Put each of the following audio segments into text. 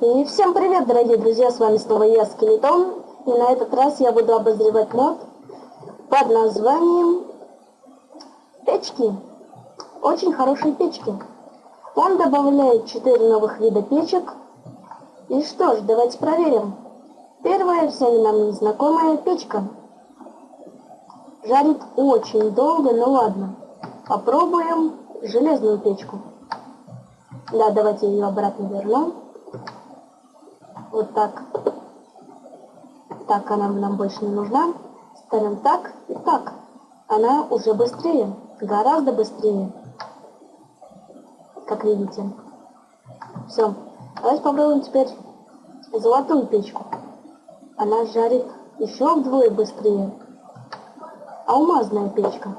И всем привет, дорогие друзья, с вами снова я, Скелетон. И на этот раз я буду обозревать мод под названием Печки. Очень хорошие печки. Он добавляет 4 новых вида печек. И что ж, давайте проверим. Первая, всем нам незнакомая печка. Жарит очень долго, но ладно. Попробуем железную печку. Да, давайте ее обратно верну. Вот так. Так, она нам больше не нужна. Ставим так и так. Она уже быстрее, гораздо быстрее. Как видите. Все. Давайте попробуем теперь золотую печку. Она жарит еще вдвое быстрее. Алмазная печка.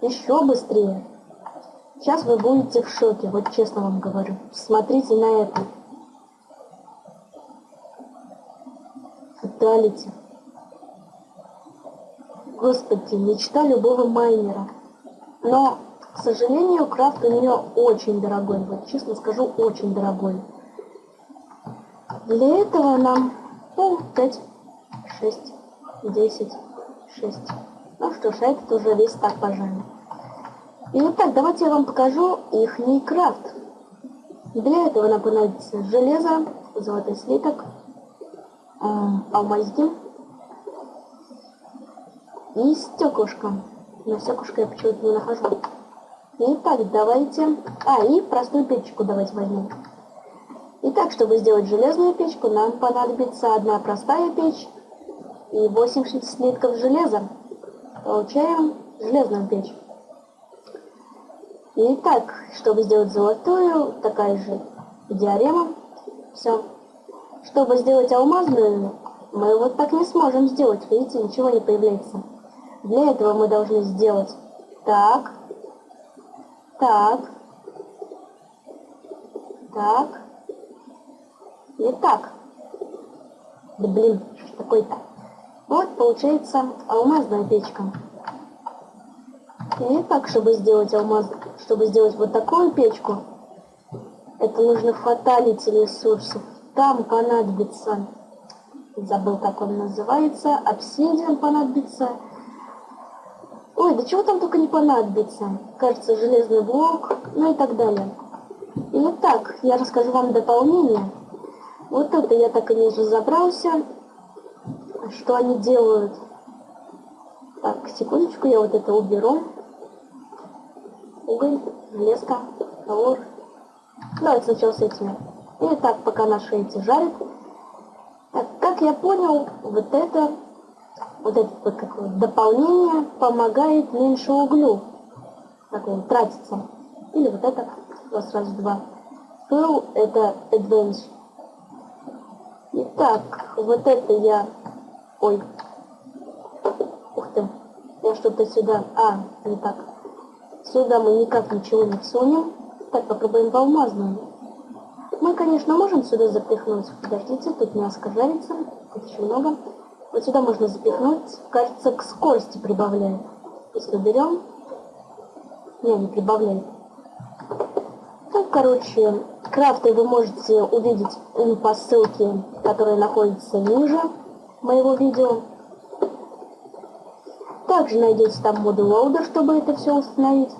Еще быстрее. Сейчас вы будете в шоке, вот честно вам говорю. Смотрите на это. Фаталити. Господи, мечта любого майнера. Но, к сожалению, крафт у нее очень дорогой. Вот честно скажу, очень дорогой. Для этого нам ну, 5, 6, 10, 6. Ну что ж, а этот уже весь так пожалуй. Итак, давайте я вам покажу их крафт. Для этого нам понадобится железо, золотой слиток, э, алмазки и стеклышко. Но стеклышко я почему-то не нахожу. Итак, давайте... А, и простую печку давайте возьмем. Итак, чтобы сделать железную печку, нам понадобится одна простая печь и 80 слитков железа. Получаем железную печь. Итак, чтобы сделать золотую, такая же диарема. Все. Чтобы сделать алмазную, мы вот так не сможем сделать. Видите, ничего не появляется. Для этого мы должны сделать так, так, так и так. Да блин, что такое-то? Вот получается алмазная печка. И так, чтобы сделать алмаз, чтобы сделать вот такую печку, это нужно фаталити ресурсов. Там понадобится, забыл, как он называется, обсидиан понадобится. Ой, да чего там только не понадобится. Кажется, железный блок, ну и так далее. И вот так, я расскажу вам дополнение. Вот это я так и не разобрался, что они делают. Так, секундочку, я вот это уберу уголь, железка, товар. Давайте сначала с этими. И так, пока наши эти жарят. Так, как я понял, вот это, вот это вот какое дополнение помогает меньше углю. Так он тратится. Или вот это, у вас сразу два. Fill это advance. Итак, вот это я... Ой. Ух ты. Я что-то сюда... А, не так. Сюда мы никак ничего не всунем. Так, попробуем в алмазную. Мы, конечно, можем сюда запихнуть. Подождите, тут мяско жарится. Тут еще много. Вот сюда можно запихнуть. Кажется, к скорости прибавляет. Если берем. Не, не прибавляет. Ну, короче, крафты вы можете увидеть по ссылке, которая находится ниже моего видео. Также найдете там моды лоуда, чтобы это все установить.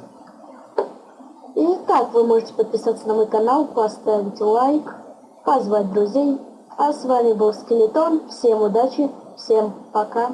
И так вы можете подписаться на мой канал, поставить лайк, позвать друзей. А с вами был Скелетон. Всем удачи, всем пока.